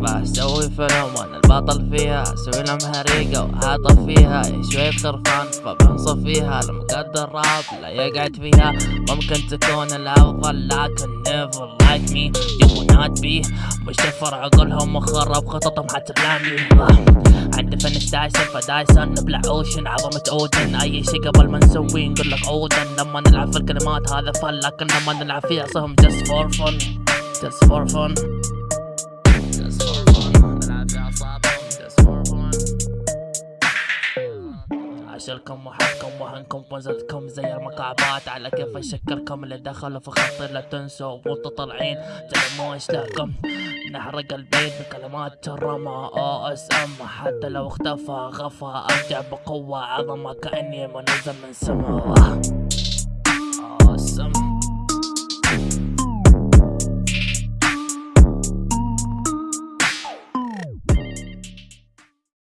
بسوي فيلم البطل فيها أسوي لهم هريقة وهاطف فيها شوي خرفان فبنصف فيها المقدر راب لا يقعد فيها. ممكن تكون الأفضل لكن like me. you will not be مشفر عقولهم مخرب خططهم عندي فنش دايسن فدايسن نبلع أوشن. عظمة أودن. أي شي قبل ما نسوي نقول لك أودن. لما نلعب في الكلمات هذا فن لكن لما نلعب فيها صهم just for fun. just for fun. عشركم وحدكم وهنكم وزدكم زي المكعبات. على كيف أشكركم اللي دخلوا في خطي لا تنسوا وانتوا طالعين. تلموا اشلاكم نحرق البيت بكلمات الرمى أو اس ام حتى لو اختفى غفى أرجع بقوة عظمة كأني منزل من سما